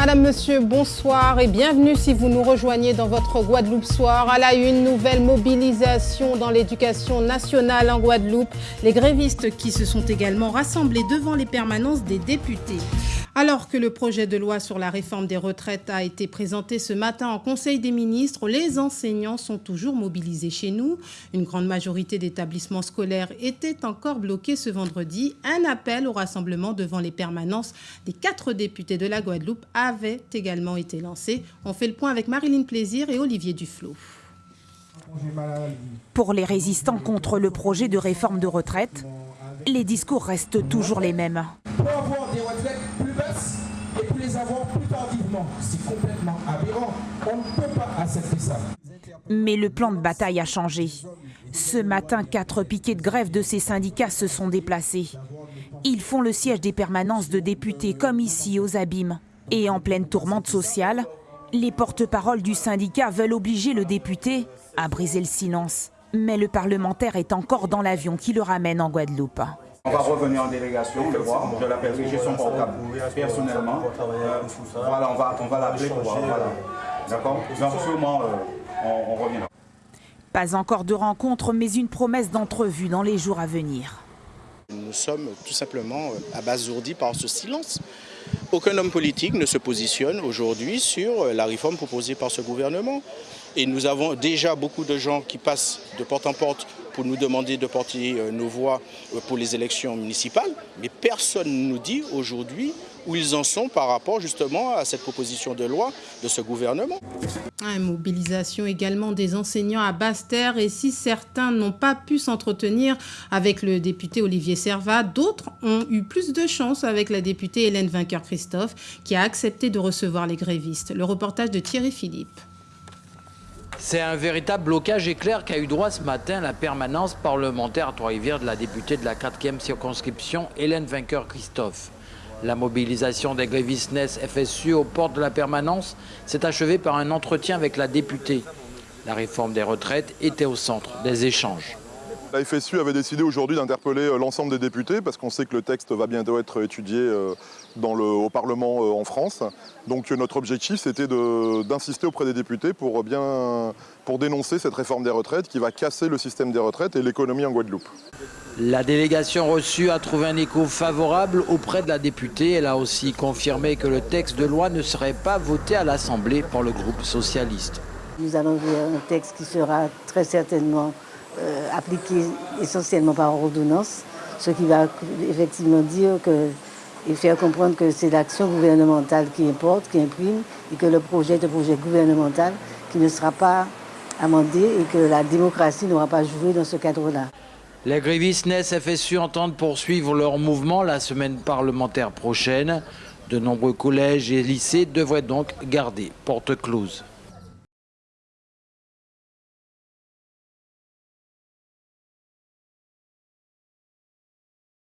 Madame, Monsieur, bonsoir et bienvenue si vous nous rejoignez dans votre Guadeloupe Soir. À la une, nouvelle mobilisation dans l'éducation nationale en Guadeloupe. Les grévistes qui se sont également rassemblés devant les permanences des députés. Alors que le projet de loi sur la réforme des retraites a été présenté ce matin en Conseil des ministres, les enseignants sont toujours mobilisés chez nous. Une grande majorité d'établissements scolaires étaient encore bloqués ce vendredi. Un appel au rassemblement devant les permanences des quatre députés de la Guadeloupe avait également été lancé. On fait le point avec Marilyn Plaisir et Olivier Duflot. Pour les résistants contre le projet de réforme de retraite, les discours restent toujours les mêmes avoir des retraites plus basses Mais le plan de bataille a changé. Ce matin, quatre piquets de grève de ces syndicats se sont déplacés. Ils font le siège des permanences de députés, comme ici aux Abîmes. Et en pleine tourmente sociale, les porte-paroles du syndicat veulent obliger le député à briser le silence. Mais le parlementaire est encore dans l'avion qui le ramène en Guadeloupe. On va revenir en délégation, le voir. Je l'appellerai, j'ai son portable personnellement. Euh, voilà, on va, on va l'appeler pour voir. Voilà. D'accord? Donc sûrement, euh, on, on reviendra. Pas encore de rencontre, mais une promesse d'entrevue dans les jours à venir. Nous sommes tout simplement euh, abasourdis par ce silence. Aucun homme politique ne se positionne aujourd'hui sur la réforme proposée par ce gouvernement. Et nous avons déjà beaucoup de gens qui passent de porte en porte pour nous demander de porter euh, nos voix euh, pour les élections municipales. Mais personne ne nous dit aujourd'hui où ils en sont par rapport justement à cette proposition de loi de ce gouvernement. Une mobilisation également des enseignants à Basse-Terre et si certains n'ont pas pu s'entretenir avec le député Olivier Servat, d'autres ont eu plus de chance avec la députée Hélène Vainqueur-Christophe qui a accepté de recevoir les grévistes. Le reportage de Thierry Philippe. C'est un véritable blocage éclair qu'a eu droit ce matin la permanence parlementaire à Trois-Rivières de la députée de la 4e circonscription, Hélène Vainqueur-Christophe. La mobilisation des grévistes FSU aux portes de la permanence s'est achevée par un entretien avec la députée. La réforme des retraites était au centre des échanges. La FSU avait décidé aujourd'hui d'interpeller euh, l'ensemble des députés parce qu'on sait que le texte va bientôt être étudié euh, dans le, au Parlement euh, en France. Donc notre objectif c'était d'insister auprès des députés pour, bien, pour dénoncer cette réforme des retraites qui va casser le système des retraites et l'économie en Guadeloupe. La délégation reçue a trouvé un écho favorable auprès de la députée. Elle a aussi confirmé que le texte de loi ne serait pas voté à l'Assemblée par le groupe socialiste. Nous allons voir un texte qui sera très certainement euh, appliqué essentiellement par ordonnance, ce qui va effectivement dire que, et faire comprendre que c'est l'action gouvernementale qui importe, qui imprime, et que le projet est un projet gouvernemental qui ne sera pas amendé et que la démocratie n'aura pas joué dans ce cadre-là. Les grévistes NES FSU entendent poursuivre leur mouvement la semaine parlementaire prochaine. De nombreux collèges et lycées devraient donc garder porte close.